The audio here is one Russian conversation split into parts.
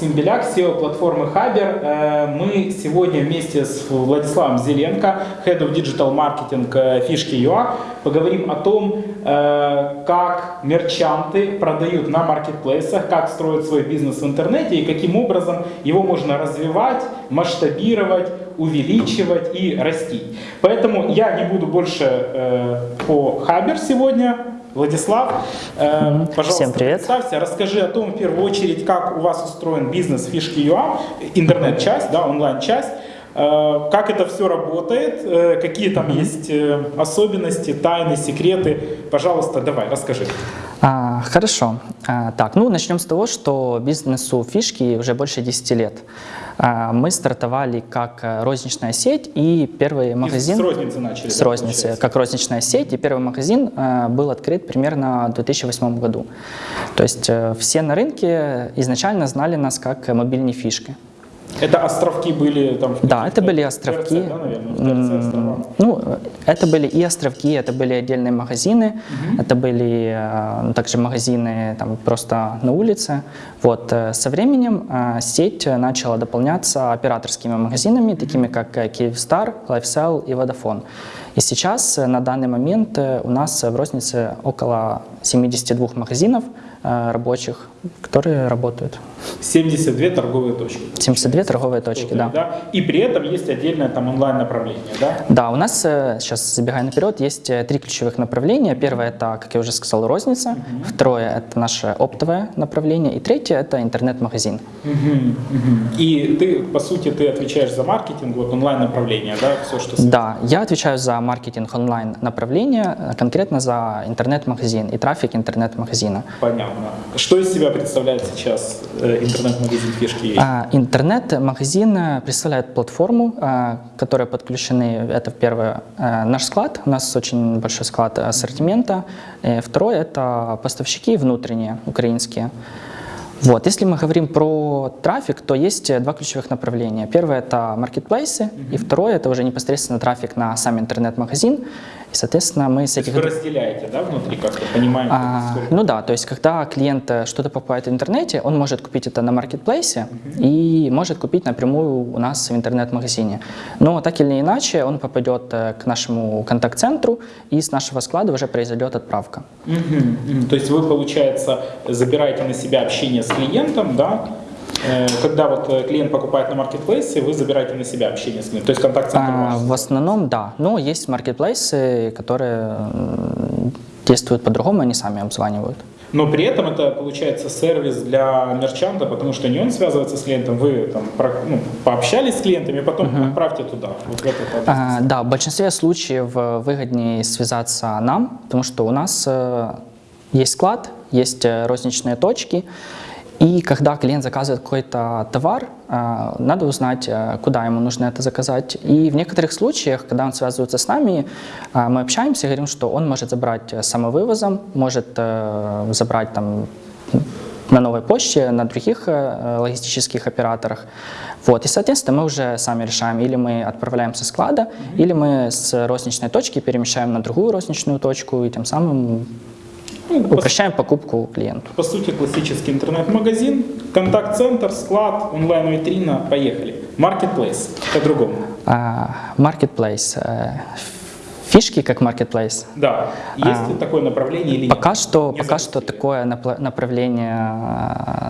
Максим Беляк, SEO платформы Хабер. Э, мы сегодня вместе с Владиславом Зеленко, Head of Digital Marketing э, Фишки ЮА, поговорим о том, как мерчанты продают на маркетплейсах, как строят свой бизнес в интернете и каким образом его можно развивать, масштабировать, увеличивать и растить. Поэтому я не буду больше по Хабер сегодня Владислав, э, пожалуйста, Всем привет. представься, расскажи о том, в первую очередь, как у вас устроен бизнес фишки ЮА, интернет-часть, да, онлайн-часть, как это все работает, э, какие там есть э, особенности, тайны, секреты. Пожалуйста, давай, расскажи. А, хорошо. А, так, ну начнем с того, что бизнесу фишки уже больше 10 лет. А, мы стартовали как э, розничная сеть, и первый магазин... с розницы начали, С да, розницы, получается? как розничная сеть, и первый магазин э, был открыт примерно в 2008 году. То есть э, все на рынке изначально знали нас как мобильные фишки. Это островки были там? в Да, это были островки. ТРЦ, да, наверное, в ТРЦ Ну, это были и островки, это были отдельные магазины, это были э, также магазины там, просто на улице. Вот. э, Со временем э, сеть начала дополняться операторскими магазинами, такими как э, Kyivstar, LifeSell и Vodafone. И сейчас, э, на данный момент, у нас в рознице около 72 магазинов рабочих, которые работают. 72 торговые точки. 72 торговые точки, да. И при этом есть отдельное там онлайн-направление, да? Да, у нас, э, сейчас забегая наперед, есть э, три ключевых направления. Первое – это, как я уже сказал, розница. Второе – это наше оптовое направление. И третье – это интернет-магазин. Мгм. И ты, по сути, ты отвечаешь за маркетинг, вот онлайн-направление, да, все, что... связано. Да, я отвечаю за маркетинг онлайн-направления, э, конкретно за интернет-магазин и трафик интернет-магазина. Понятно. Что из себя представляет сейчас э, интернет-магазин фишки? А, Интернет-магазин э, представляет платформу, э, к которой подключены, это первое, э, наш склад, у нас очень большой склад ассортимента. Э, Второе – это поставщики внутренние, украинские. Вот. Если мы говорим про трафик, то есть э, два ключевых направления. Первое – это маркетплейсы, и второе – это уже непосредственно трафик на сам интернет-магазин. И, соответственно, мы с этих... вы разделяете, да, внутри как-то, понимаем, А, сколько- ну да, то есть когда клиент э, что-то покупает в интернете, он может купить это на маркетплейсе и может купить напрямую у нас в интернет-магазине. Но так или иначе он попадет э, к нашему контакт-центру и с нашего склада уже произойдет отправка. Мгм. То есть вы, получается, забираете на себя общение с клиентом, да? Э, Когда вот э, клиент покупает на маркетплейсе, вы забираете на себя общение с клиентом, то есть контакт-центр А, в основном да, но есть маркетплейсы, которые действуют по-другому, они сами обзванивают. Но при этом это получается сервис для мерчанта, потому что не он связывается с клиентом, вы там про- ну, пообщались с клиентами, потом отправьте туда. Вот в этот. А, да, в большинстве случаев э, выгоднее связаться нам, потому что у нас есть склад, есть розничные точки, и когда клиент заказывает какой-то товар, э, надо узнать, э, куда ему нужно это заказать. И в некоторых случаях, когда он связывается с нами, э, мы общаемся и говорим, что он может забрать э, самовывозом, может э, забрать там на новой почте, на других э, логистических операторах. Вот. И, соответственно, мы уже сами решаем, или мы отправляем со склада, или мы с розничной точки перемещаем на другую розничную точку, и тем самым Ну, упрощаем покупку клиенту. по сути, классический интернет-магазин, контакт-центр, склад, онлайн-витрина, поехали. Маркетплейс, по-другому. А, Marketplace. Фишки как marketplace. Да, есть А, такое направление или нет? Пока что, Не пока что такое направление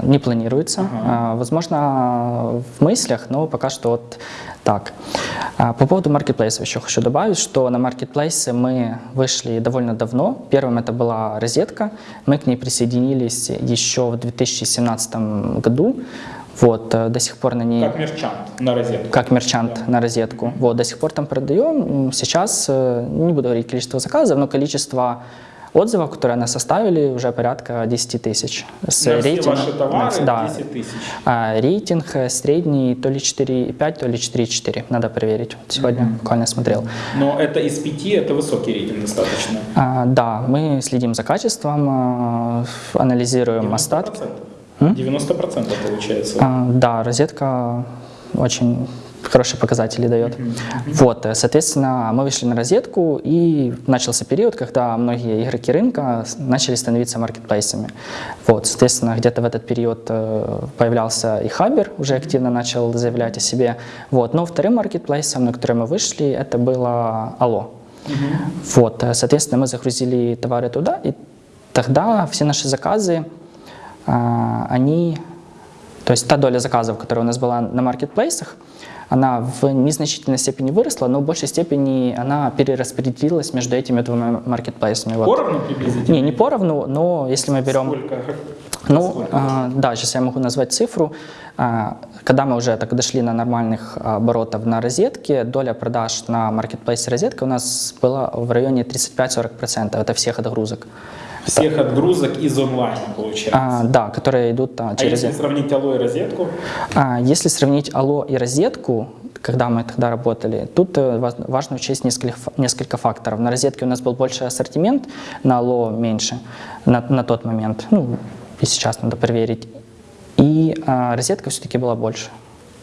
э, не планируется. Ага. Э, Возможно, в мыслях, но пока что вот так. А, По поводу маркетплейсов еще хочу добавить, что на маркетплейсы мы вышли довольно давно. Первым это была розетка. Мы к ней присоединились еще в 2017 году. Вот, э, до сих пор на ней Как мерчант на розетку. как мерчант на розетку. Вот, до сих пор там продаем. Сейчас, э, не буду говорить количество заказов, но количество отзывов, которые нас составили, уже порядка 10 тысяч. С На все рейтингом- ваши товары да, 10 тысяч. а, рейтинг э, средний то ли 4,5, то ли 4,4. Надо проверить. Сегодня буквально смотрел. Но это из 5, это высокий рейтинг достаточно. А, да, мы следим за качеством, анализируем остатки. 90%, 90% получается. А, да, розетка очень хорошие показатели дает. Вот, э, соответственно, мы вышли на розетку, и начался период, когда многие игроки рынка начали становиться маркетплейсами. Вот, соответственно, где-то в этот период э, появлялся и Хабер, уже активно начал заявлять о себе. Вот, но вторым маркетплейсом, на который мы вышли, это было Алло. Вот, э, соответственно, мы загрузили товары туда, и тогда все наши заказы, они, то есть та доля заказов, которая у нас была на маркетплейсах, она в незначительной степени выросла, но в большей степени она перераспределилась между этими двумя маркетплейсами. Вот. Поровну приблизительно? Не, не поровну, но если мы берем... Сколько? Ну, Сколько? а, да, сейчас я могу назвать цифру. А, Когда мы уже так дошли на нормальных оборотов на розетке, доля продаж на маркетплейсе розетка у нас была в районе 35-40%. Это всех отгрузок. Всех отгрузок из онлайна, получается. А, да, которые идут а, А через... если сравнить Алло и розетку? А, Если сравнить Алло и розетку, когда мы тогда работали, тут э, важ- важно учесть несколько, несколько факторов. На розетке у нас был больше ассортимент, на Алло меньше на, на тот момент. Ну, и сейчас надо проверить. И а, розетка все-таки была больше.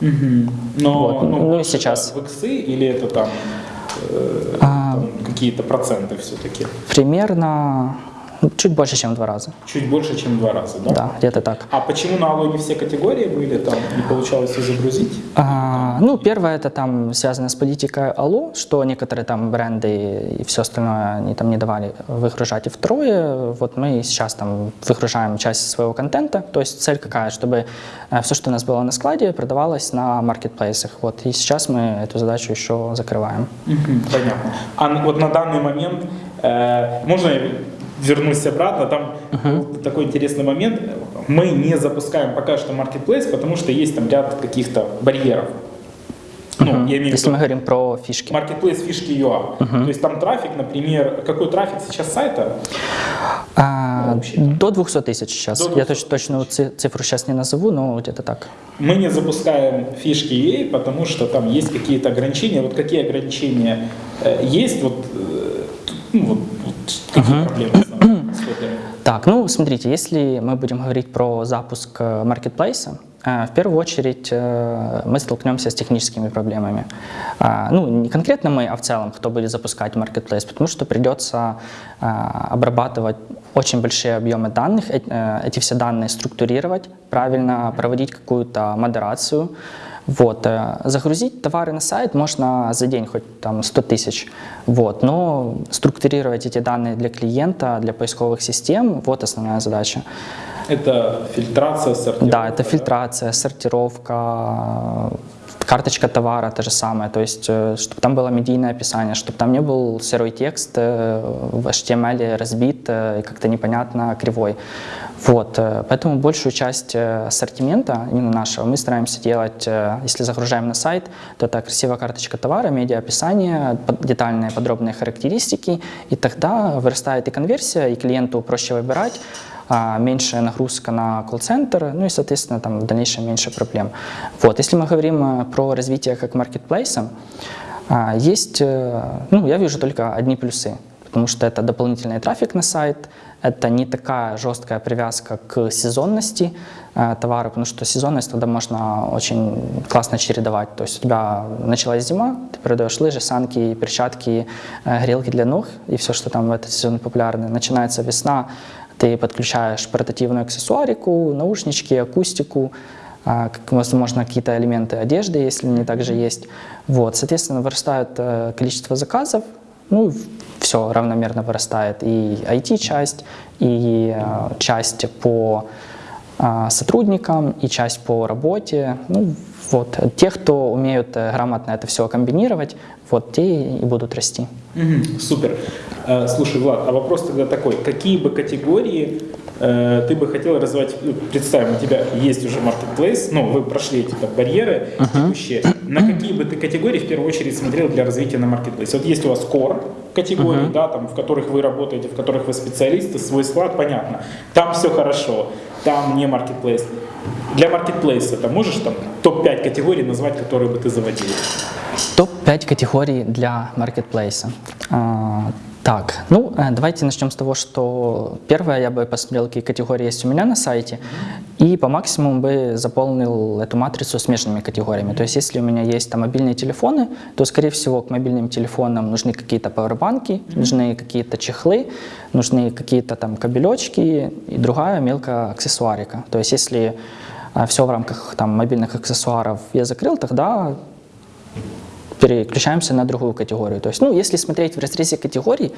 Но, Вот, ну и больше сейчас. В иксы или это там, э, А. там какие-то проценты все-таки? Примерно ну, чуть больше, чем в два раза. Чуть больше, чем в два раза, да? Да, где-то так. А почему на Алло не все категории были, там не получалось все загрузить? А, ну, первое это там связано с политикой Алло, что некоторые там бренды и все остальное они там не давали выгружать. И второе, вот мы сейчас там выгружаем часть своего контента, то есть цель какая, чтобы все, что у нас было на складе, продавалось на маркетплейсах. Вот, и сейчас мы эту задачу еще закрываем. Понятно. А вот на данный момент, э, можно вернусь обратно, там был такой интересный момент, мы не запускаем пока что marketplace, потому что есть там ряд каких-то барьеров. Ну, Мгм. я имею в Если виду мы говорим про фишки. marketplace фишки UA. То есть там трафик, например, какой трафик сейчас сайта? А, вообще. до 200 тысяч сейчас. До Я 200 точ- точную ци- цифру сейчас не назову, но где-то так. Мы не запускаем фишки UA, потому что там есть какие-то ограничения. Вот какие ограничения э, есть? Вот, э, ну, вот, вот какие проблемы Так, ну смотрите, если мы будем говорить про запуск э, маркетплейса, э, в первую очередь э, мы столкнемся с техническими проблемами. Ну, не конкретно мы, а в целом, кто будет запускать маркетплейс, потому что придется обрабатывать очень большие объемы данных, эти все данные структурировать, правильно проводить какую-то модерацию. Вот, э, загрузить товары на сайт можно за день хоть там 100 тысяч, вот, но структурировать эти данные для клиента, для поисковых систем, вот основная задача. Это фильтрация, сортировка. Да, это фильтрация, сортировка, карточка товара, то же самое, то есть, чтобы там было медийное описание, чтобы там не был сырой текст э, в HTML разбит э, и как-то непонятно кривой. Вот, э, поэтому большую часть э, ассортимента, именно нашего, мы стараемся делать, э, если загружаем на сайт, то это красивая карточка товара, медиа-описание, под- детальные подробные характеристики, и тогда вырастает и конверсия, и клиенту проще выбирать, меньшая нагрузка на колл-центр, ну и, соответственно, там в дальнейшем меньше проблем. Вот, если мы говорим э, про развитие как маркетплейса, а, есть, э, ну, я вижу только одни плюсы, потому что это дополнительный трафик на сайт, это не такая жесткая привязка к сезонности э, товара, потому что сезонность тогда можно очень классно чередовать. То есть у тебя началась зима, ты продаешь лыжи, санки, перчатки, грелки для ног и все, что там в этот сезон популярно. Начинается весна, ты подключаешь портативную аксессуарику, наушнички, акустику, а, возможно, какие-то элементы одежды, если они также есть. Вот, соответственно, вырастает э, количество заказов, ну, все равномерно вырастает. И IT-часть, и э, часть по сотрудникам, и часть по работе. Ну, вот, те, кто умеют э, грамотно это все комбинировать, вот те и будут расти. Мгм, Супер. Э, Слушай, Влад, а вопрос тогда такой. Какие бы категории э, ты бы хотел развивать? Ну, Представим, у тебя есть уже marketplace, ну, вы прошли эти так, барьеры текущие. На какие бы ты категории в первую очередь смотрел для развития на marketplace? Вот есть у вас core категории, да, там, в которых вы работаете, в которых вы специалисты, свой склад, понятно. Там все хорошо, там не marketplace. Для маркетплейса ты можешь там топ-5 категорий назвать, которые бы ты заводил? Топ-5 категорий для маркетплейса. Так, ну э, давайте начнем с того, что первое я бы посмотрел, какие категории есть у меня на сайте. и по максимуму бы заполнил эту матрицу смежными категориями. То есть если у меня есть там мобильные телефоны, то, скорее всего, к мобильным телефонам нужны какие-то пауэрбанки, нужны какие-то чехлы, нужны какие-то там кабелечки и другая мелкая аксессуарика. То есть если все в рамках там, мобильных аксессуаров я закрыл, тогда переключаемся на другую категорию. То есть, ну, если смотреть в разрезе категорий,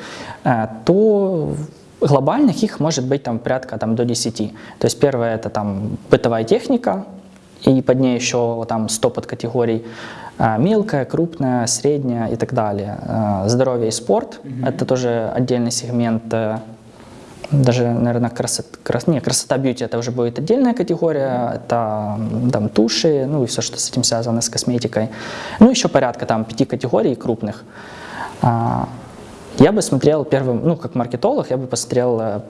э, то глобальных их может быть там порядка там, до 10. То есть первое это там бытовая техника, и под ней еще там 100 подкатегорий. Э, мелкая, крупная, средняя и так далее. Э, здоровье и спорт mm -hmm. это тоже отдельный сегмент даже, наверное, красота, крас, не, красота бьюти это уже будет отдельная категория, это там туши, ну и все, что с этим связано, с косметикой. Ну, еще порядка там пяти категорий крупных. А, я бы смотрел первым, ну, как маркетолог, я бы посмотрел э,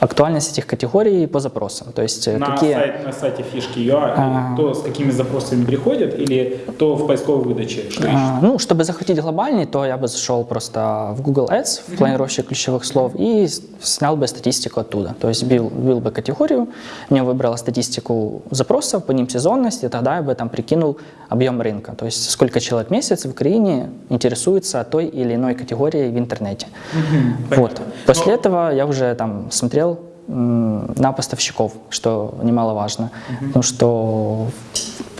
актуальность этих категорий по запросам. То есть э, на, какие... сайт, на сайте фишки.ua а... то, с какими запросами приходят, или то в поисковой выдаче? Что а, ну, чтобы захватить глобальный, то я бы зашел просто в Google Ads, в планировщик ключевых слов, и снял бы статистику оттуда. То есть бил, бил бы категорию, мне выбрала статистику запросов, по ним сезонность, и тогда я бы там прикинул объем рынка. То есть сколько человек в месяц в Украине интересуется той или иной категорией в интернете. Угу, вот. После Но... этого я уже там смотрел на поставщиков, что немаловажно. Mm-hmm. Потому что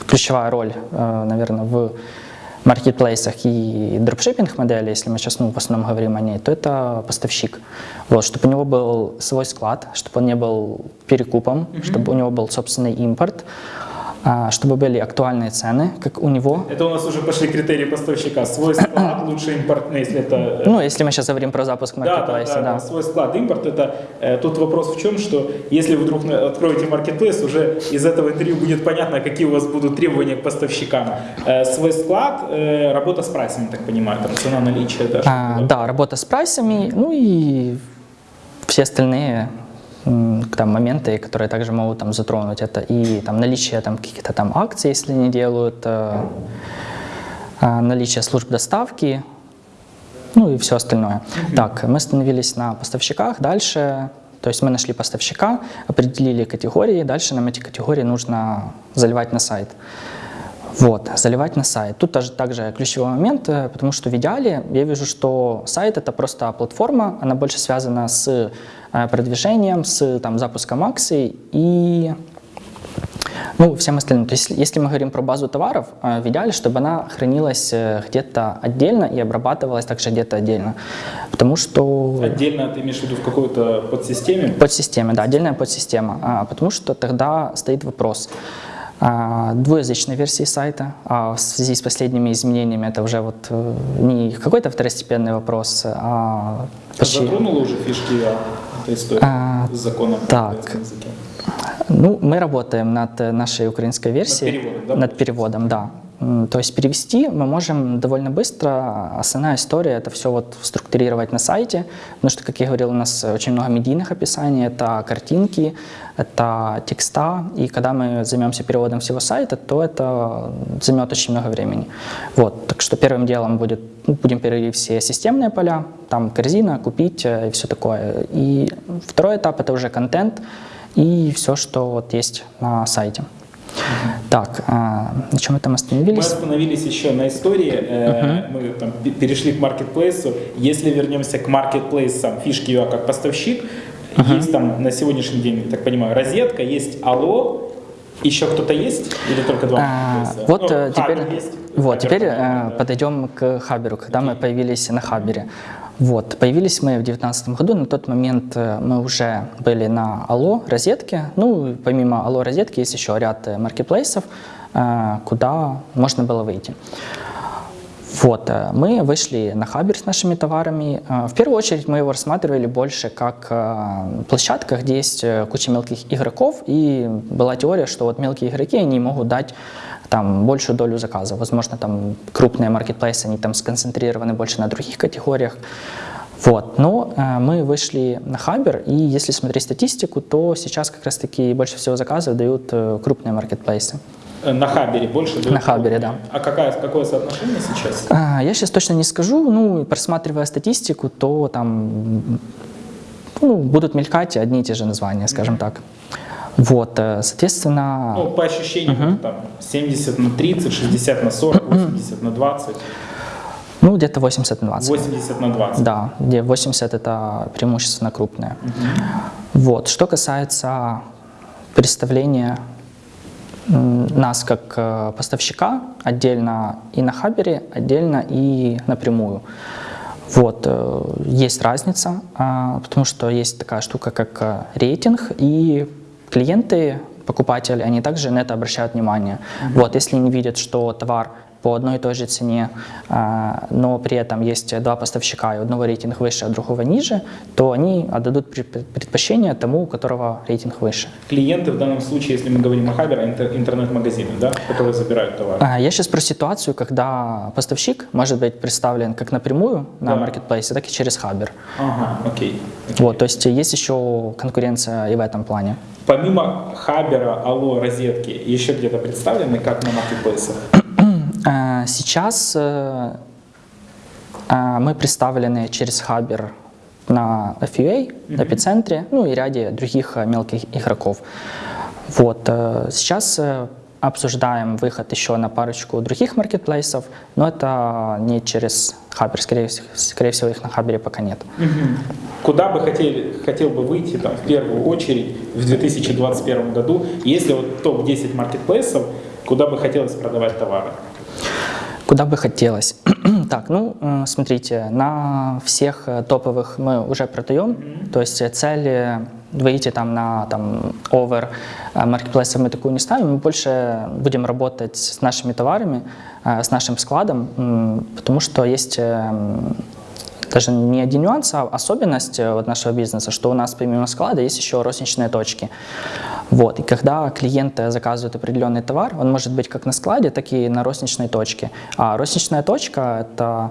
ключевая роль, э, наверное, в маркетплейсах и дропшиппинг модели, если мы сейчас ну, в основном говорим о ней, то это поставщик. Вот, чтобы у него был свой склад, чтобы он не был перекупом, mm-hmm. чтобы у него был собственный импорт, чтобы были актуальные цены, как у него. Это у нас уже пошли критерии поставщика. Свой склад, лучше импортный, если это... Э, ну, если мы сейчас говорим про запуск маркетплейса, да. Да, да, да. свой склад, импорт, это... Э, тут вопрос в чем, что если вы вдруг откроете маркетплейс, уже из этого интервью будет понятно, какие у вас будут требования к поставщикам. Э, свой склад, э, работа с прайсами, так понимаю, там цена наличия даже. А, да, работа с прайсами, ну и все остальные там, моменты, которые также могут там, затронуть. Это и там, наличие там, каких-то там акций, если не делают, э, э, наличие служб доставки, ну и все остальное. Так, мы остановились на поставщиках. Дальше, то есть мы нашли поставщика, определили категории, дальше нам эти категории нужно заливать на сайт. Вот, заливать на сайт. Тут тоже также ключевой момент, э, потому что в идеале я вижу, что сайт это просто платформа, она больше связана с э, продвижением, с там, запуском акций и ну, всем остальным. То есть, если мы говорим про базу товаров, э, в идеале, чтобы она хранилась где-то отдельно и обрабатывалась также где-то отдельно. Потому что... Отдельно ты имеешь в виду в какой-то подсистеме? Подсистеме, да, отдельная подсистема. А, потому что тогда стоит вопрос, двуязычной версии сайта. А в связи с последними изменениями это уже вот э, не какой-то второстепенный вопрос, а почти... Затронула уже фишки этой истории а, с законом? Так, ну, мы работаем над нашей украинской версией. Над переводом, да? Над переводом, да. То есть перевести мы можем довольно быстро. Основная история это все вот структурировать на сайте, потому что, как я говорил, у нас очень много медийных описаний, это картинки, это текста, и когда мы займемся переводом всего сайта, то это займет очень много времени. Вот, так что первым делом будет, ну, будем переводить все системные поля, там корзина, купить э, и все такое. И второй этап это уже контент и все, что вот есть на сайте. Так, а, на чем мы там остановились? Мы остановились еще на истории, uh-huh. мы там перешли к маркетплейсу. Если вернемся к маркетплейсам фишки UA как поставщик, uh-huh. есть там на сегодняшний день, так понимаю, розетка, есть Алло, еще кто-то есть или только два? А, вот ну, э, теперь, есть, вот, теперь э, да. подойдем к Хаберу, когда okay. мы появились на Хабере. Вот, появились мы в 2019 году, на тот момент э, мы уже были на Алло розетке. Ну, помимо Алло розетки есть еще ряд э, маркетплейсов, э, куда можно было выйти. Вот, мы вышли на Хабер с нашими товарами. В первую очередь мы его рассматривали больше как площадка, где есть куча мелких игроков, и была теория, что вот мелкие игроки, они могут дать там большую долю заказов. Возможно, там крупные маркетплейсы, они там сконцентрированы больше на других категориях. Вот. Но э, мы вышли на Хабер, и если смотреть статистику, то сейчас как раз-таки больше всего заказов дают э, крупные маркетплейсы. Э, на Хабере больше дают? На Хабере, да. А какая, какое соотношение сейчас? А, я сейчас точно не скажу, ну, просматривая статистику, то там ну, будут мелькать одни и те же названия, скажем mm -hmm. так. Вот, э, соответственно, Ну, по ощущениям, это там 70 на 30, 60 на 40, 80 на 20, ну, где-то 80 на 20. 80 на 20. Да, где 80 это преимущественно крупные. Вот. Что касается представления нас как э, поставщика отдельно и на Хабере, отдельно и напрямую. Вот, э, есть разница, а, потому что есть такая штука, как рейтинг, и клиенты, покупатели, они также на это обращают внимание. Вот, если они видят, что товар по одной и той же цене, а, но при этом есть два поставщика, и одного рейтинг выше, а другого ниже, то они отдадут пред- предпочтение тому, у которого рейтинг выше. Клиенты в данном случае, если мы говорим о Хабере, интер- интернет-магазины, да, которые забирают товар. А, Я сейчас про ситуацию, когда поставщик может быть представлен как напрямую на Да. маркетплейсе, так и через Хабер. Ага, окей. окей. Вот, то есть есть еще конкуренция и в этом плане. Помимо Хабера, Алло, Розетки, еще где-то представлены, как на маркетплейсах? Сейчас э, а, мы представлены через Хабер на FUA, эпицентре, ну и ряде других э, мелких игроков. Вот, э, сейчас обсуждаем выход еще на парочку других маркетплейсов, но это не через Хабер, скорее, скорее всего их на Хабере пока нет. Куда бы хотели, хотел бы выйти там, в первую очередь в 2021 году, если вот топ-10 маркетплейсов, куда бы хотелось продавать товары? Куда бы хотелось? так, ну, э, смотрите, на всех э, топовых мы уже продаем, то есть э, цель э, выйти там на там, over э, маркетплейсов мы такую не ставим, мы больше будем работать с нашими товарами, э, с нашим складом, потому что есть э, даже не один нюанс, а особенность э, вот нашего бизнеса, что у нас помимо склада есть еще розничные точки. Вот. И когда клиент заказывает определенный товар, он может быть как на складе, так и на розничной точке. А розничная точка – это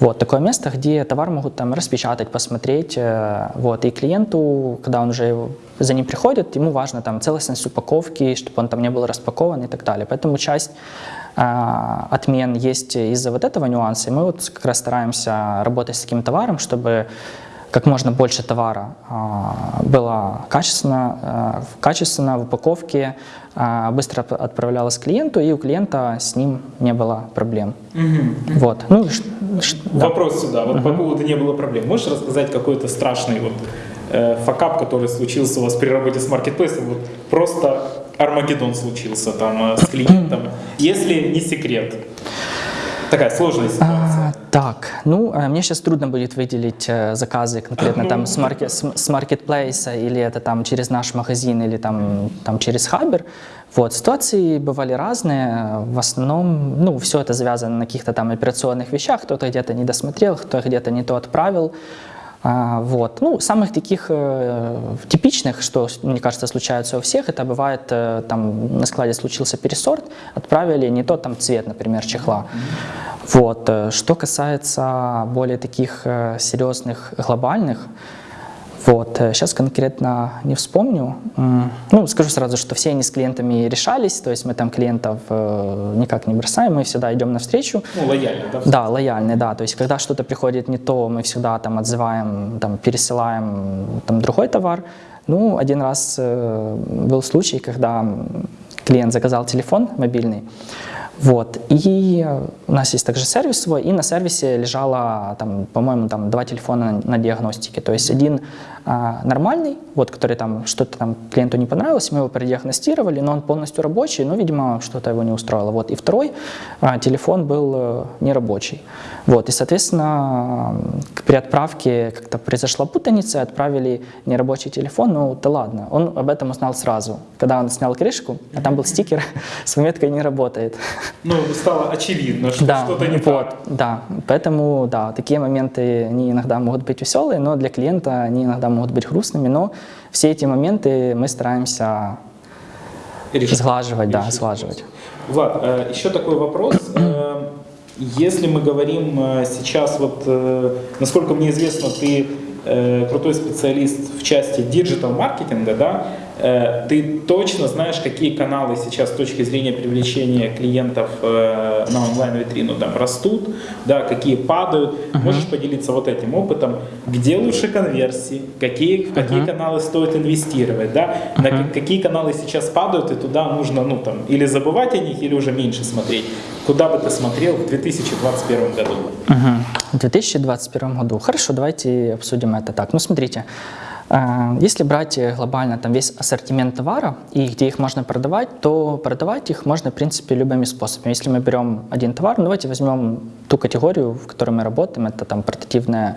вот такое место, где товар могут там распечатать, посмотреть. э, Вот. И клиенту, когда он уже за ним приходит, ему важно там целостность упаковки, чтобы он там не был распакован и так далее. Поэтому часть отмен есть из-за вот этого нюанса. И мы вот как раз стараемся работать с таким товаром, чтобы как можно больше товара а, было качественно, а, качественно в упаковке, а, быстро отп- отправлялось клиенту, и у клиента с ним не было проблем. Вот. Ну, ш- да. Вопрос сюда, вот по поводу не было проблем. Можешь рассказать какой-то страшный вот э, факап, который случился у вас при работе с маркетплейсом? Вот просто Армагеддон случился там э, с клиентом, если не секрет. Такая сложная ситуация. А, так, ну, э, мне сейчас трудно будет выделить э, заказы конкретно там с, марке- с, с маркетплейса или это там через наш магазин или там, там через Хабер. Вот, ситуации бывали разные. В основном, ну, все это завязано на каких-то там операционных вещах. Кто-то где-то не досмотрел, кто где-то не то отправил. А, вот. Ну, самых таких э, типичных, что, мне кажется, случаются у всех, это бывает, э, там на складе случился пересорт, отправили не тот там цвет, например, чехла. Вот. э, Что касается более таких э, серьезных, глобальных, вот, сейчас конкретно не вспомню. Ну, скажу сразу, что все они с клиентами решались, то есть мы там клиентов э, никак не бросаем, мы всегда идем навстречу. Ну, лояльно, да? Да, лояльный, да. То есть, когда что-то приходит не то, мы всегда там отзываем, там, пересылаем там, другой товар. Ну, один раз э, был случай, когда клиент заказал телефон мобильный, вот, и э, у нас есть также сервис свой, и на сервисе лежало, там, по-моему, там два телефона на, на диагностике. То есть один а, нормальный, вот, который там что-то там клиенту не понравилось, мы его продиагностировали, но он полностью рабочий, но, видимо, что-то его не устроило. Вот, и второй а, телефон был э, нерабочий. Вот, и, соответственно, при отправке как-то произошла путаница, отправили нерабочий телефон, ну да ладно, он об этом узнал сразу, когда он снял крышку, а там был стикер с пометкой «не работает». Ну, стало очевидно, что Да, что-то не вот, так. да. Поэтому, да, такие моменты, они иногда могут быть веселые, но для клиента они иногда могут быть грустными, но все эти моменты мы стараемся Решить. сглаживать, да, Решить сглаживать. Влад, э, еще такой вопрос. Э, Если мы говорим э, сейчас, вот, насколько мне известно, ты крутой специалист в части диджитал-маркетинга, да? Э, Ты точно знаешь, какие каналы сейчас с точки зрения привлечения клиентов э, на онлайн-витрину там растут, да, какие падают. Можешь поделиться вот этим опытом, где лучше конверсии, какие, в какие каналы стоит инвестировать, да, на ка- какие каналы сейчас падают, и туда нужно, ну там, или забывать о них, или уже меньше смотреть. Куда бы ты смотрел в 2021 году? Мгм. В 2021 году. Хорошо, давайте обсудим это так. Ну, смотрите, если брать э, глобально там весь ассортимент товара и где их можно продавать, то продавать их можно, в принципе, любыми способами. Если мы берем один товар, ну, давайте возьмем ту категорию, в которой мы работаем, это там портативная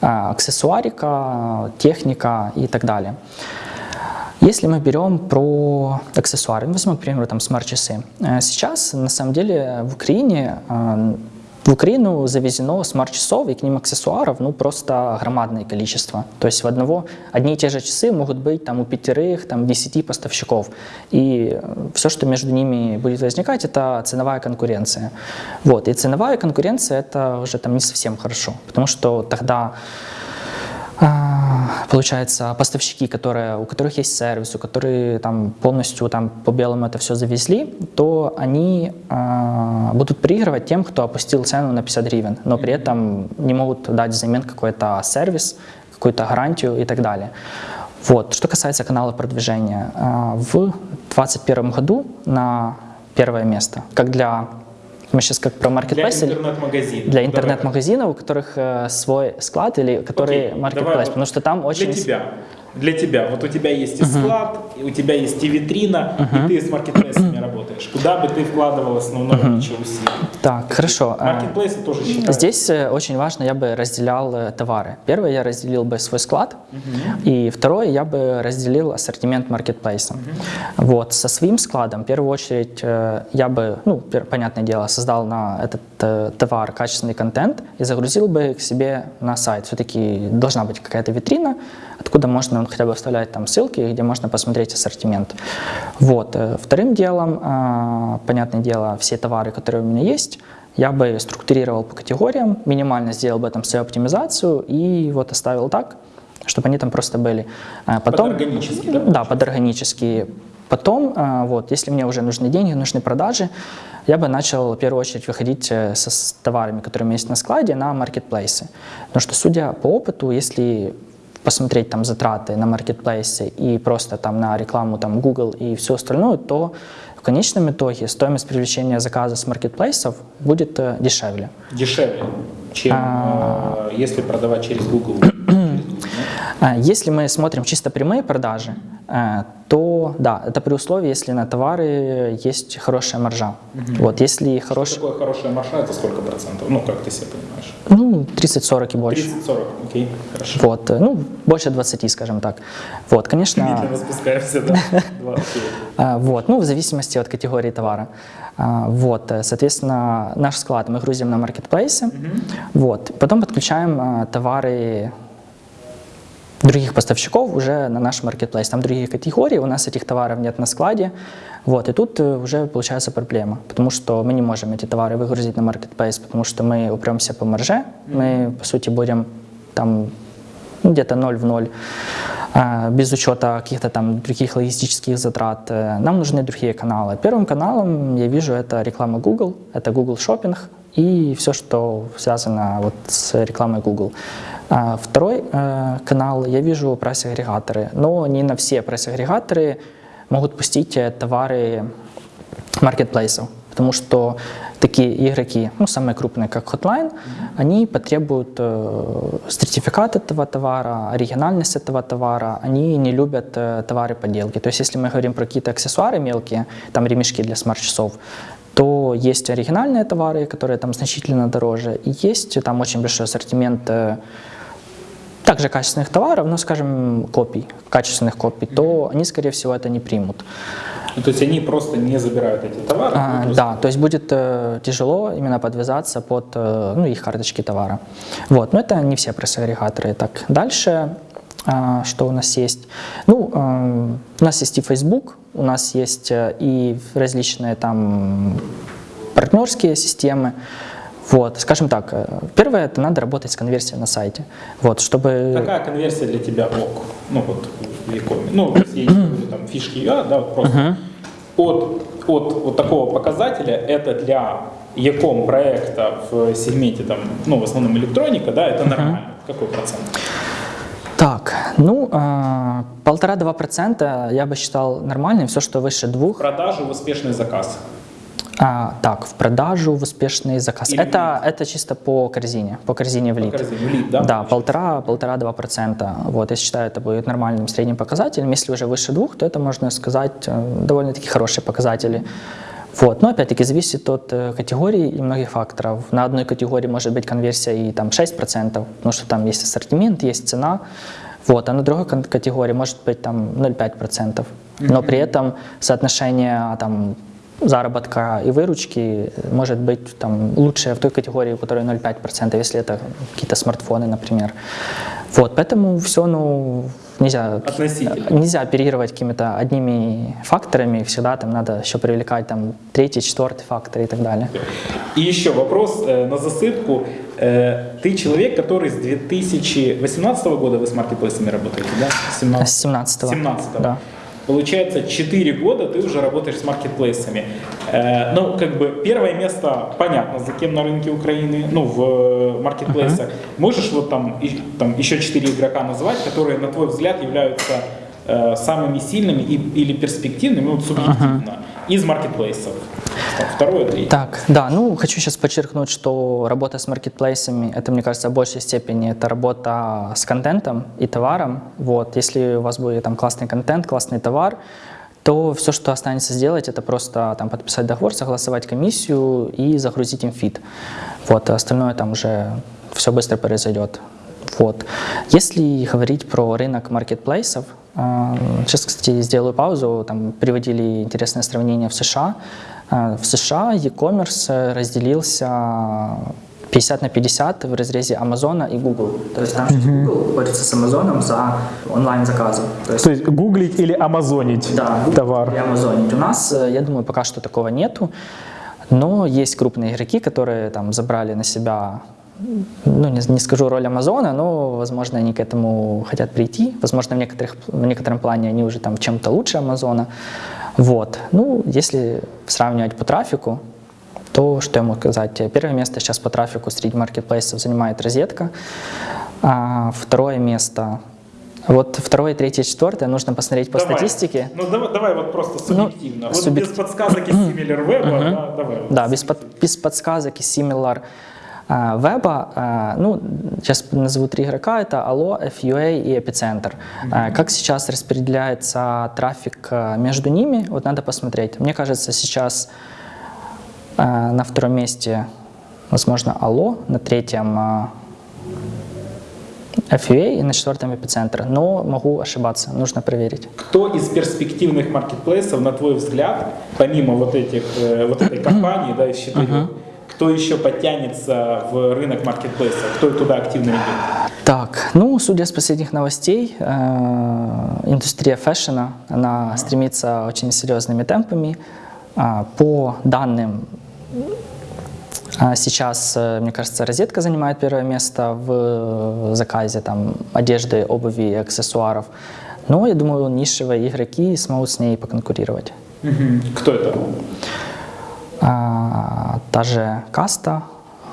э, аксессуарика, техника и так далее. Если мы берем про аксессуары, ну, возьмем, к примеру, там смарт-часы. Э, Сейчас, на самом деле, в Украине э, в Украину завезено смарт-часов и к ним аксессуаров ну, просто громадное количество. То есть в одного, одни и те же часы могут быть там, у пятерых, там, десяти поставщиков. И все, что между ними будет возникать, это ценовая конкуренция. Вот. И ценовая конкуренция – это уже там, не совсем хорошо, потому что тогда получается, поставщики, которые, у которых есть сервис, у которых там полностью там по белому это все завезли, то они а, будут проигрывать тем, кто опустил цену на 50 гривен, но при этом не могут дать взамен какой-то сервис, какую-то гарантию и так далее. Вот. Что касается канала продвижения, а, в 2021 году на первое место, как для мы сейчас как про Для маркетплейс или- интернет-магазина. для интернет-магазинов, у которых э, свой склад или которые Окей, маркетплейс, вот потому что там очень... Для тебя. Для тебя. Вот у тебя есть и склад, и у тебя есть и витрина, и ты с маркетплейсами работаешь. Куда бы ты вкладывал основное uh усилие? Так, хорошо. э, Маркетплейсы тоже считают. Здесь э, очень важно, я бы разделял э, товары. Первое, я разделил бы свой склад, и второе, я бы разделил ассортимент маркетплейса. Вот, со своим складом, в первую очередь, э, я бы, ну, понятное дело, создал на этот э, товар качественный контент и загрузил бы к себе на сайт. Все-таки должна быть какая-то витрина, откуда можно ну, хотя бы вставлять там ссылки, где можно посмотреть ассортимент. Вот. э, Вторым делом, а, понятное дело, все товары, которые у меня есть, я бы структурировал по категориям, минимально сделал бы там свою оптимизацию и вот оставил так, чтобы они там просто были. А Потом, органически, да, Да, под органические. Потом, вот, если мне уже нужны деньги, нужны продажи, я бы начал в первую очередь выходить э, со, с товарами, которые у меня есть на складе, на маркетплейсы. Потому что, судя по опыту, если посмотреть там затраты на маркетплейсы и просто там на рекламу там Google и все остальное, то в конечном итоге стоимость привлечения заказа с маркетплейсов будет э, дешевле. Дешевле, чем А. э, если продавать через Google. А, Если мы смотрим чисто прямые продажи, э, то да, это при условии, если на товары есть хорошая маржа. Вот, если Что хороший, такое хорошая маржа, это сколько процентов? Ну, как ты себе понимаешь? Ну, 30-40 и больше. 30-40, окей, хорошо. Вот, э, ну, больше 20, скажем так. Вот, конечно, Медленно спускаемся, да. Два, окей. А, Вот, ну, в зависимости от категории товара. А, Вот, э, соответственно, наш склад мы грузим на маркетплейсы, вот, потом подключаем а, товары других поставщиков уже на наш маркетплейс. Там другие категории, у нас этих товаров нет на складе. Вот, и тут э, уже получается проблема, потому что мы не можем эти товары выгрузить на маркетплейс, потому что мы упремся по марже, мы, по сути, будем там ну, где-то 0 в 0, а, без учета каких-то там других логистических затрат. Э, Нам нужны другие каналы. Первым каналом я вижу это реклама Google, это Google Shopping и все, что связано вот с рекламой Google. А Второй канал я вижу прайс-агрегаторы, но не на все прайс-агрегаторы могут пустить э, товары маркетплейсов, потому что такие игроки, ну, самые крупные, как Hotline, они потребуют э, сертификат этого товара, оригинальность этого товара, они не любят э, товары подделки. То есть, если мы говорим про какие-то аксессуары мелкие, там ремешки для смарт-часов, то есть оригинальные товары, которые там значительно дороже, и есть там очень большой ассортимент э, также качественных товаров, но, скажем, копий, качественных копий, то они, скорее всего, это не примут. Ну, то есть они просто не забирают эти товары? А, ну, просто- да, то есть будет э, тяжело именно подвязаться под э, ну, их карточки товара. Вот, но это не все пресс-агрегаторы. Так, дальше, а, что у нас есть? Ну, э, у нас есть и Facebook, у нас есть э, и различные там партнерские системы. Вот, скажем так, э, первое, это надо работать с конверсией на сайте. Вот, чтобы... Какая конверсия для тебя ок? Ну вот в Якоме. Ну, есть там фишки UA, да, вот просто от, от вот такого показателя это для Яком проекта в сегменте там, ну, в основном электроника, да, это нормально. Какой процент? Так, ну, а, полтора-два процента я бы считал нормальным, все, что выше двух. Продажи в успешный заказ. А, так, в продажу, в успешный заказ. Или это, это чисто по корзине, по корзине в По лид. корзине, в лид, да? Да, полтора, полтора-два процента. Вот, я считаю, это будет нормальным средним показателем. Если уже выше двух, то это, можно сказать, э, довольно-таки хорошие показатели. Вот. Но опять-таки зависит от э, категории и многих факторов. На одной категории может быть конверсия и там 6%, потому что там есть ассортимент, есть цена. Вот. А на другой категории может быть там 0,5%. Но при этом соотношение там, заработка и выручки может быть там, лучше в той категории, у которой 0,5%, если это какие-то смартфоны, например. Вот, поэтому все, ну, нельзя, Относительно. нельзя оперировать какими-то одними факторами, всегда там надо еще привлекать там третий, четвертый фактор и так далее. И еще вопрос э, на засыпку. Э, ты человек, который с 2018 года вы с маркетплейсами работаете, да? С 17 17 17 Да. Получается, 4 года ты уже работаешь с маркетплейсами. Э, ну, как бы первое место понятно, за кем на рынке Украины, ну, в э, маркетплейсах. Можешь вот там, и- там еще 4 игрока назвать, которые, на твой взгляд, являются э, самыми сильными и, или перспективными, ну, субъективно, из маркетплейсов? Второе, третье. Так, да, ну хочу сейчас подчеркнуть, что работа с маркетплейсами, это, мне кажется, в большей степени это работа с контентом и товаром. Вот, если у вас будет там классный контент, классный товар, то все, что останется сделать, это просто там подписать договор, согласовать комиссию и загрузить им фид. Вот, а остальное там уже все быстро произойдет. Вот. Если говорить про рынок маркетплейсов, э, сейчас, кстати, сделаю паузу, там приводили интересное сравнение в США. Э, В США e-commerce э, разделился 50 на 50 в разрезе Амазона и Google. То есть там Google борется с Амазоном за онлайн-заказы. То есть То есть гуглить или амазонить да, товар. и Amazon. У нас, э, я думаю, пока что такого нету. Но есть крупные игроки, которые там забрали на себя, ну не, не скажу роль Амазона, но, возможно, они к этому хотят прийти. Возможно, в, некоторых, в некотором плане они уже там чем-то лучше Амазона. Вот. Ну, если сравнивать по трафику, то что я могу сказать? Первое место сейчас по трафику среди маркетплейсов занимает розетка. А второе место вот второе, третье, четвертое нужно посмотреть по Давай. статистике. Ну давай, давай вот просто субъективно. вот субъек- без подсказок из SimilarWeb, да, давай. вот. Да, без, под- без подсказок и similar а, веба. ну, сейчас назову три игрока. Это Allo, FUA и Epicenter. А, как сейчас распределяется трафик между ними, вот надо посмотреть. Мне кажется, сейчас на втором месте, возможно, Allo, на третьем FUA и на четвертом Epicenter. Но могу ошибаться, нужно проверить. Кто из перспективных маркетплейсов, на твой взгляд, помимо вот этих, э, вот этой компании, да, из четырех, кто еще подтянется в рынок маркетплейсов, кто туда активно идет? Так, ну, судя с последних новостей, э, индустрия фэшена, она стремится очень серьезными темпами. А, По данным, а, сейчас, э, мне кажется, розетка занимает первое место в заказе там, одежды, обуви и аксессуаров. Но я думаю, нишевые игроки смогут с ней поконкурировать. Кто это? А, Та же Каста,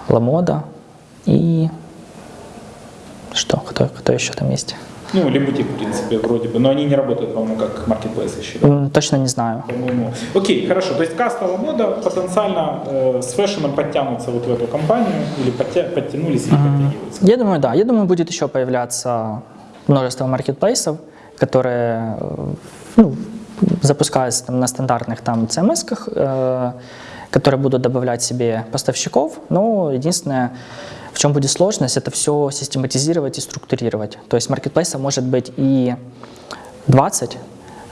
Ламода и что, кто, кто еще там есть? Ну, или бутик, в принципе, вроде бы, но они не работают, по-моему, как маркетплейс еще. да? Точно не знаю. По-моему. Окей, хорошо. То есть каста мода потенциально э, с фэшеном подтянутся вот в эту компанию или подтя- подтянулись или подтягиваются. Я думаю, да. Я думаю, будет еще появляться множество маркетплейсов, которые э, ну, запускаются там, на стандартных там CMS-ках, э, которые будут добавлять себе поставщиков. Но единственное, в чем будет сложность, это все систематизировать и структурировать. То есть маркетплейсов может быть и 20,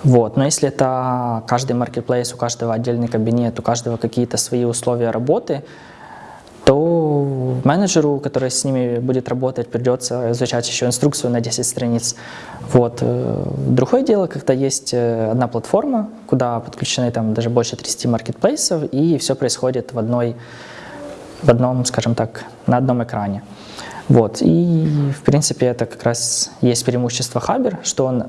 вот. Но если это каждый маркетплейс, у каждого отдельный кабинет, у каждого какие-то свои условия работы, то менеджеру, который с ними будет работать, придется изучать еще инструкцию на 10 страниц. Вот. Э, Другое дело, когда есть э, одна платформа, куда подключены там даже больше 30 маркетплейсов, и все происходит в одной, в одном, скажем так, на одном экране. Вот. И, в принципе, это как раз есть преимущество Хабер, что он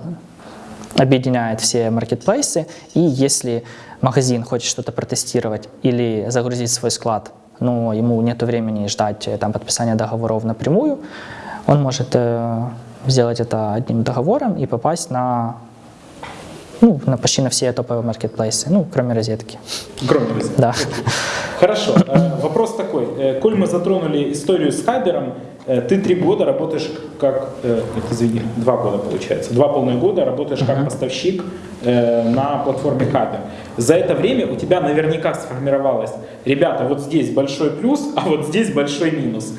объединяет все маркетплейсы, и если магазин хочет что-то протестировать или загрузить свой склад, но ему нет времени ждать там, подписания договоров напрямую, он может э, сделать это одним договором и попасть на, ну, на почти на все топовые маркетплейсы, ну, кроме розетки. Кроме розетки. Да. Хорошо. Э, вопрос такой. Э, коль мы затронули историю с Хабером, э, ты три года работаешь как, извини, два года получается, два полных года работаешь как поставщик на платформе Хабер. За это время у тебя наверняка сформировалось, ребята, вот здесь большой плюс, а вот здесь большой минус.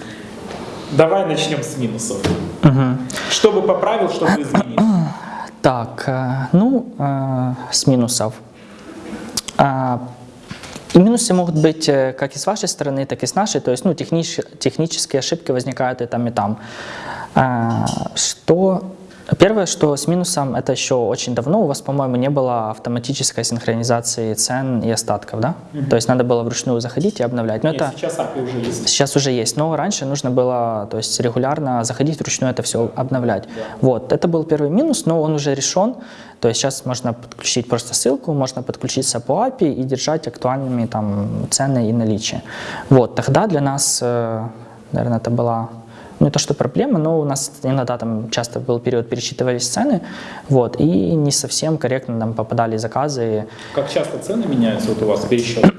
Давай начнем с минусов. Угу. Что бы поправил, что бы изменил? Так, ну, с минусов. А, минусы могут быть э, как и с вашей стороны, так и с нашей, то есть ну, технич, технические ошибки возникают и там, и там. А, что Первое, что с минусом, это еще очень давно у вас, по-моему, не было автоматической синхронизации цен и остатков, да? Угу. То есть надо было вручную заходить и обновлять. Но Нет, это сейчас API уже есть. Сейчас уже есть, но раньше нужно было, то есть регулярно заходить вручную это все обновлять. Да. Вот, это был первый минус, но он уже решен. То есть сейчас можно подключить просто ссылку, можно подключиться по API и держать актуальными там цены и наличие. Вот, тогда для нас, э, наверное, это была не то, что проблема, но у нас иногда там часто был период, пересчитывались цены, вот, и не совсем корректно нам попадали заказы. Как часто цены меняются вот у вас пересчет?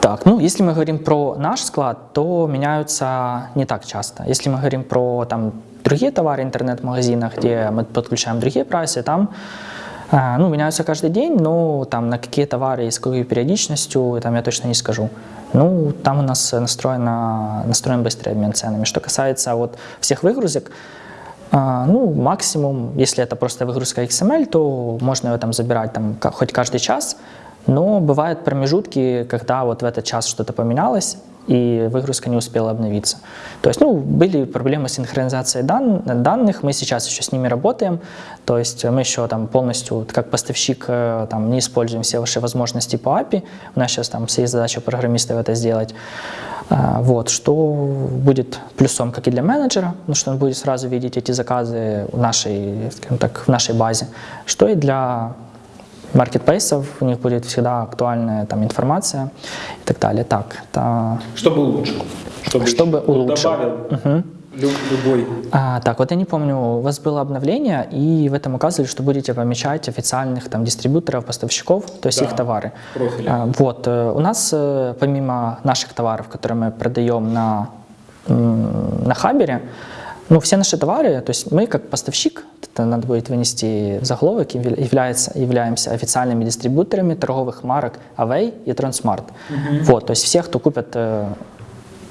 Так, ну, если мы говорим про наш склад, то меняются не так часто. Если мы говорим про там другие товары в интернет-магазинах, где мы подключаем другие прайсы, там ну, меняются каждый день, но там на какие товары и с какой периодичностью, там я точно не скажу. Ну, там у нас настроено, настроен быстрый обмен ценами. Что касается вот всех выгрузок, а, ну, максимум, если это просто выгрузка XML, то можно ее там забирать там, хоть каждый час, но бывают промежутки, когда вот в этот час что-то поменялось, и выгрузка не успела обновиться. То есть, ну, были проблемы с синхронизацией дан данных, мы сейчас еще с ними работаем, то есть мы еще там полностью, как поставщик, э, там, не используем все ваши возможности по API, у нас сейчас там все есть задача программистов это сделать, а, вот, что будет плюсом как и для менеджера, ну, что он будет сразу видеть эти заказы в нашей, так, в нашей базе, что и для маркетплейсов, у них будет всегда актуальная там информация и так далее. Так, это... Чтобы улучшил. Чтобы, чтобы улучшил. Добавил. Угу. Любой. А, так, вот я не помню, у вас было обновление, и в этом указывали, что будете помечать официальных там дистрибьюторов, поставщиков, то есть да, их товары. А, вот, э, у нас э, помимо наших товаров, которые мы продаем на, на Хабере, ну, все наши товары, то есть мы как поставщик, это надо будет вынести заголовок, является, являемся официальными дистрибьюторами торговых марок Away и Transmart. Угу. Вот, то есть все, кто купят э,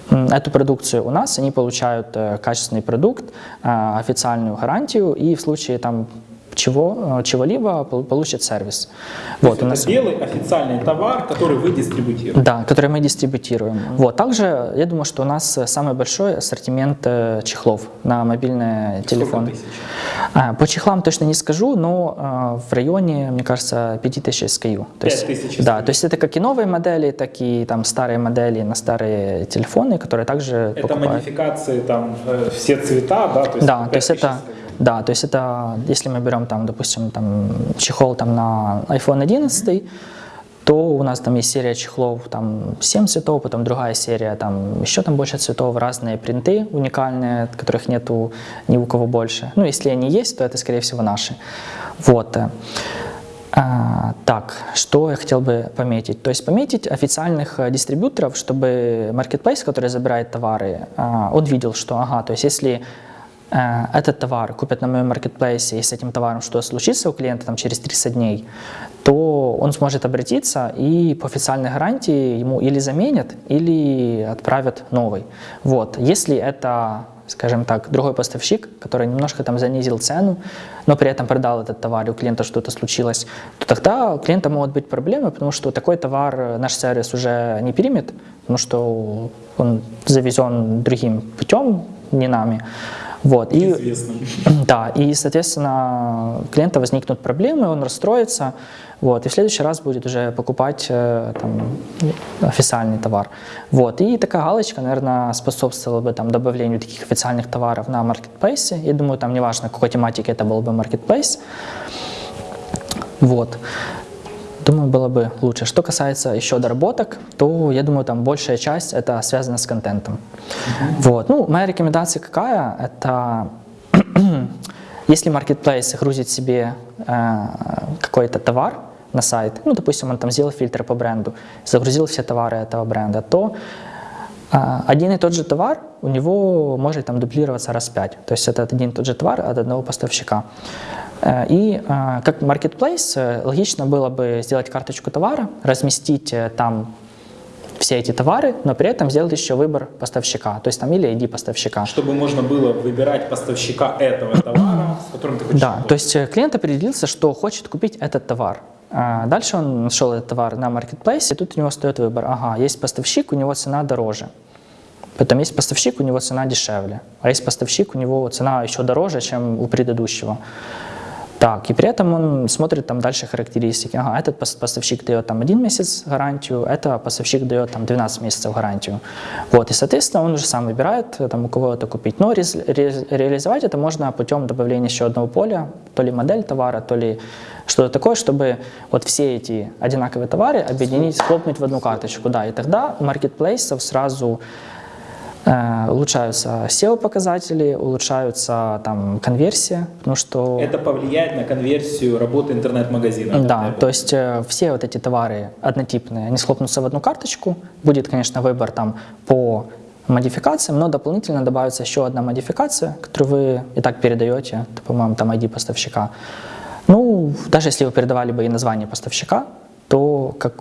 эту продукцию у нас, они получают э, качественный продукт, э, официальную гарантию, и в случае там чего, э, чего-либо получит сервис. То вот, у нас... белый официальный товар, который вы дистрибутируете. Да, который мы дистрибутируем. Mm -hmm. Вот, также я думаю, что у нас самый большой ассортимент э, чехлов на мобильные телефоны. А, по чехлам точно не скажу, но а, в районе, мне кажется, 5000 SKU. То есть, тысяч Да, то есть это как и новые модели, так и там старые модели на старые телефоны, которые также Это покупают. модификации, там э, все цвета, да? То есть да, то есть это... Да, то есть это, если мы берем там, допустим, там чехол там на iPhone 11, то у нас там есть серия чехлов, там 7 цветов, потом другая серия, там еще там больше цветов, разные принты уникальные, которых нету ни у кого больше. Ну, если они есть, то это, скорее всего, наши. Вот. А, так, что я хотел бы пометить? То есть пометить официальных э, дистрибьюторов, чтобы marketplace, который забирает товары, а, он видел, что, ага, то есть если Э, этот товар купят на моем маркетплейсе, и с этим товаром что случится у клиента там, через 30 дней, то он сможет обратиться и по официальной гарантии ему или заменят, или отправят новый. Вот. Если это скажем так, другой поставщик, который немножко там занизил цену, но при этом продал этот товар, и у клиента что-то случилось, то тогда у клиента могут быть проблемы, потому что такой товар наш сервис уже не примет, потому что он завезен другим путем, не нами. Вот. И, да, и, соответственно, у клиента возникнут проблемы, он расстроится, вот, и в следующий раз будет уже покупать э, там, официальный товар. Вот, и такая галочка, наверное, способствовала бы там, добавлению таких официальных товаров на маркетплейсе. Я думаю, там неважно, какой тематики это был бы маркетплейс. Вот. Думаю, было бы лучше. Что касается еще доработок, то я думаю, там большая часть это связано с контентом. Вот. Ну, моя рекомендация какая? Это если marketplace грузит себе э, какой-то товар на сайт, ну, допустим, он там сделал фильтр по бренду, загрузил все товары этого бренда, то э, один и тот же товар у него может там дублироваться раз пять. То есть это один и тот же товар от одного поставщика. Э, и э, как marketplace э, логично было бы сделать карточку товара, разместить там все эти товары, но при этом сделать еще выбор поставщика, то есть там или ID поставщика. Чтобы можно было выбирать поставщика этого товара, с которым ты хочешь Да, работать. то есть клиент определился, что хочет купить этот товар. Дальше он нашел этот товар на маркетплейсе, и тут у него стоит выбор. Ага, есть поставщик, у него цена дороже. Потом есть поставщик, у него цена дешевле. А есть поставщик, у него цена еще дороже, чем у предыдущего. Так, и при этом он смотрит там дальше характеристики. Ага, этот поставщик дает там один месяц гарантию, это поставщик дает там 12 месяцев гарантию. Вот, и соответственно он уже сам выбирает, там, у кого это купить. Но ре ре реализовать это можно путем добавления еще одного поля, то ли модель товара, то ли что-то такое, чтобы вот все эти одинаковые товары объединить, схлопнуть в одну карточку. Да, и тогда у маркетплейсов сразу Э, улучшаются SEO-показатели, улучшаются там конверсия, потому что... Это повлияет на конверсию работы интернет-магазина. Да, то есть э, все вот эти товары однотипные, они схлопнутся в одну карточку, будет, конечно, выбор там по модификациям, но дополнительно добавится еще одна модификация, которую вы и так передаете, по-моему, там ID поставщика. Ну, даже если вы передавали бы и название поставщика, то как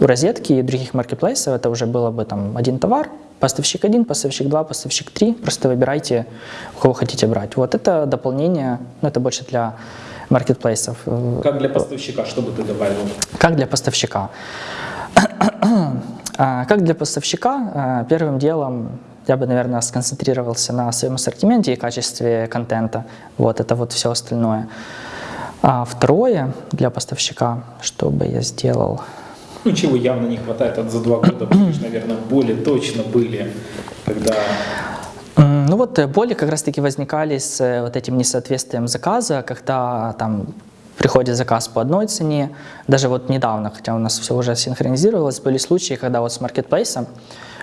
у розетки и других маркетплейсов это уже было бы там один товар, Поставщик 1, поставщик 2, поставщик 3. Просто выбирайте, у кого хотите брать. Вот это дополнение, ну, это больше для маркетплейсов. Как для поставщика, что бы ты добавил? Как для поставщика? А, как для поставщика, а, первым делом я бы, наверное, сконцентрировался на своем ассортименте и качестве контента. Вот это вот все остальное. А второе для поставщика, что бы я сделал – ну, чего явно не хватает от за два года, потому что, наверное, боли точно были, когда... Ну вот э, боли как раз-таки возникали с э, вот этим несоответствием заказа, когда там приходит заказ по одной цене. Даже вот недавно, хотя у нас все уже синхронизировалось, были случаи, когда вот с маркетплейсом,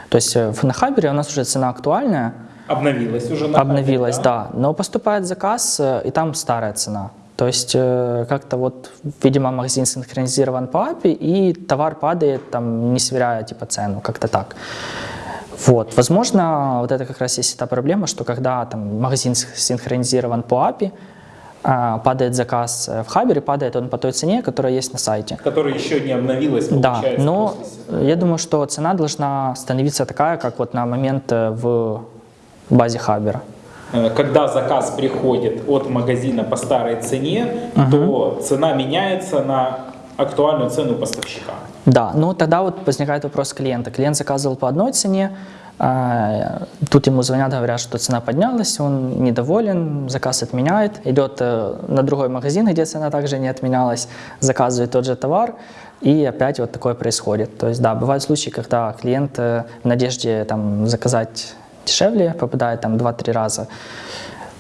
то есть э, на Хабере у нас уже цена актуальная. Обновилась уже на Обновилась, да? да. Но поступает заказ, и там старая цена. То есть э, как-то вот, видимо, магазин синхронизирован по API, и товар падает, там, не сверяя типа цену, как-то так. Вот. Возможно, вот это как раз есть та проблема, что когда там, магазин синхронизирован по API, а, падает заказ в Хабере, падает он по той цене, которая есть на сайте. Которая еще не обновилась, Да, но я думаю, что цена должна становиться такая, как вот на момент э, в базе Хабера. Э, когда заказ приходит от магазина по старой цене, uh-huh. то цена меняется на актуальную цену поставщика. Да, ну тогда вот возникает вопрос клиента. Клиент заказывал по одной цене, а, тут ему звонят, говорят, что цена поднялась, он недоволен, заказ отменяет, идет э, на другой магазин, где цена также не отменялась, заказывает тот же товар, и опять вот такое происходит. То есть да, бывают случаи, когда клиент э, в надежде там, заказать дешевле, попадает там 2-3 раза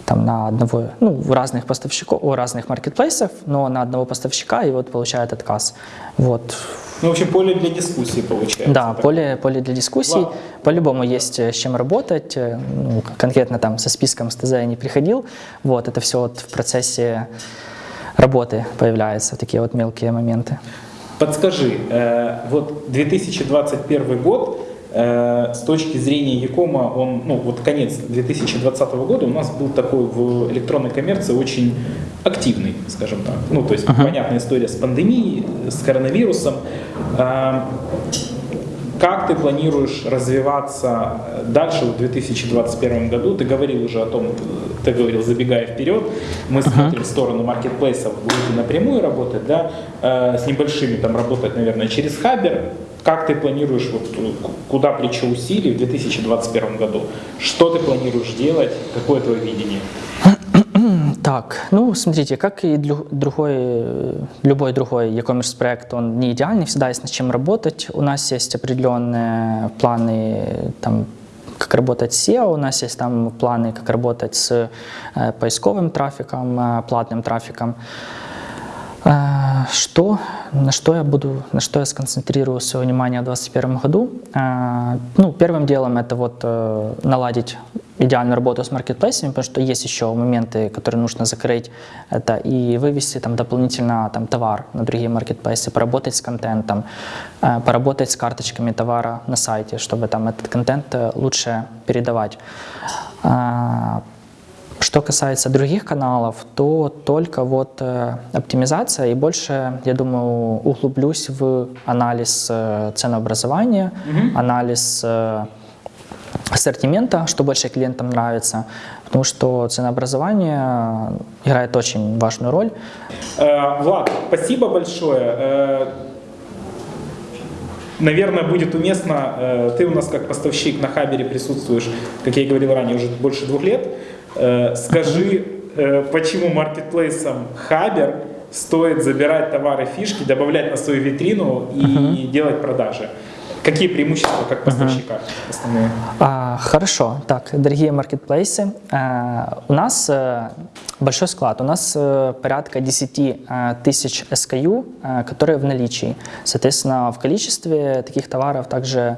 там на одного, ну, у разных поставщиков, у разных маркетплейсов, но на одного поставщика и вот получает отказ. Вот. Ну, в общем, поле для дискуссии получается. Да, поле, поле для дискуссий. По-любому есть э, с чем работать. Э, ну, конкретно там со списком с ТЗ я не приходил. Вот, это все вот в процессе работы появляются, такие вот мелкие моменты. Подскажи, э, вот 2021 год, с точки зрения Якома, он, ну, вот конец 2020 года у нас был такой в электронной коммерции очень активный, скажем так. Ну, то есть, uh-huh. понятная история с пандемией, с коронавирусом. Э, как ты планируешь развиваться дальше в 2021 году? Ты говорил уже о том, ты говорил, забегая вперед, мы uh-huh. смотрим в сторону маркетплейсов, будете напрямую работать, да, э, с небольшими там работать, наверное, через Хабер, как ты планируешь, вот, куда плечо усилий в 2021 году? Что ты планируешь делать? Какое твое видение? Так, ну смотрите, как и другой, любой другой e-commerce проект, он не идеальный, всегда есть над чем работать. У нас есть определенные планы, там, как работать с SEO, у нас есть там планы, как работать с э, поисковым трафиком, э, платным трафиком. Что, на что я буду, на что я сконцентрирую свое внимание в 2021 году? А, Ну, первым делом это вот э, наладить идеальную работу с маркетплейсами, потому что есть еще моменты, которые нужно закрыть. Это и вывести там дополнительно там товар на другие маркетплейсы, поработать с контентом, э, поработать с карточками товара на сайте, чтобы там этот контент э, лучше передавать. Что касается других каналов, то только вот э, оптимизация и больше, я думаю, углублюсь в анализ э, ценообразования, анализ э, ассортимента, что больше клиентам нравится, потому что ценообразование играет очень важную роль. Э, Влад, спасибо большое. Наверное, будет уместно, ты у нас как поставщик на Хабере присутствуешь, как я и говорил ранее, уже больше двух лет. Э, Скажи, э, почему маркетплейсом Хабер стоит забирать товары, фишки, добавлять на свою витрину и делать продажи? Какие преимущества как поставщика основные? А, хорошо. Так, дорогие маркетплейсы, э, у нас большой склад. У нас порядка 10 э, тысяч SKU, которые в наличии. Соответственно, в количестве таких товаров также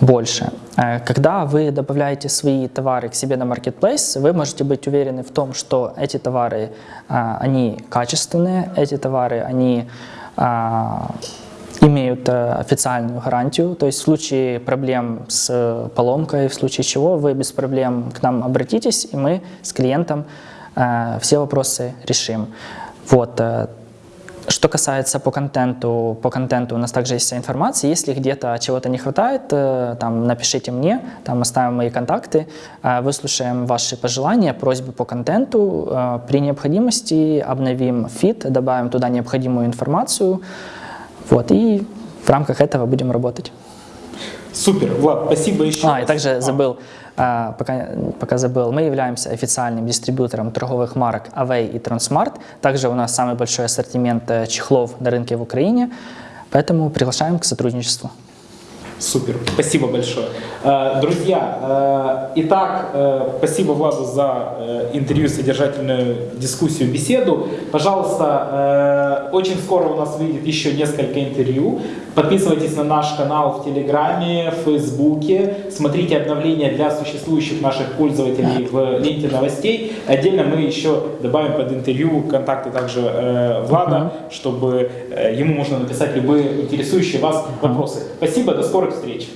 больше. Э, Когда вы добавляете свои товары к себе на маркетплейс, вы можете быть уверены в том, что эти товары, э, они качественные, эти товары, они а, имеют э, официальную гарантию, то есть в случае проблем с э, поломкой, в случае чего вы без проблем к нам обратитесь, и мы с клиентом э, все вопросы решим. Вот. Что касается по контенту, по контенту у нас также есть вся информация. Если где-то чего-то не хватает, э, там напишите мне, там оставим мои контакты, э, выслушаем ваши пожелания, просьбы по контенту. Э, При необходимости обновим фит, добавим туда необходимую информацию. Вот, и в рамках этого будем работать. Супер, Влад, спасибо еще А, раз. и также забыл, а, пока, пока забыл, мы являемся официальным дистрибьютором торговых марок Away и Transmart. Также у нас самый большой ассортимент э, чехлов на рынке в Украине, поэтому приглашаем к сотрудничеству. Супер, спасибо большое. Э, Друзья, э, итак, спасибо Владу за интервью, содержательную дискуссию, беседу. Пожалуйста, очень скоро у нас выйдет еще несколько интервью. Подписывайтесь на наш канал в Телеграме, в Фейсбуке. Смотрите обновления для существующих наших пользователей в ленте новостей. Отдельно мы еще добавим под интервью контакты также э, Влада, чтобы э, ему можно написать любые интересующие вас вопросы. Спасибо, до скорых встреч.